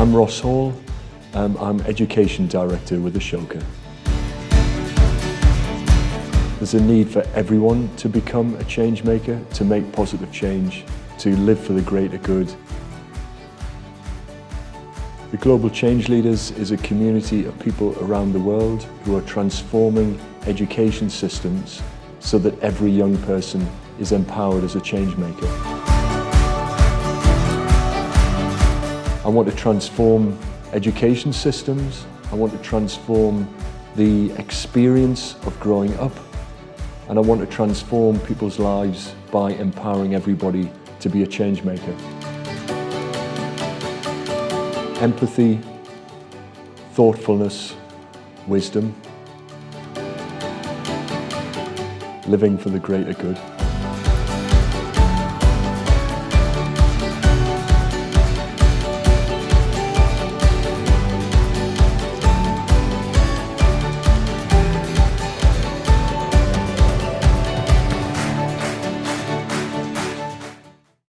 I'm Ross Hall. Um, I'm Education Director with Ashoka. There's a need for everyone to become a change maker, to make positive change, to live for the greater good. The Global Change Leaders is a community of people around the world who are transforming education systems so that every young person is empowered as a change maker. I want to transform education systems. I want to transform the experience of growing up. And I want to transform people's lives by empowering everybody to be a change maker. Empathy, thoughtfulness, wisdom, living for the greater good.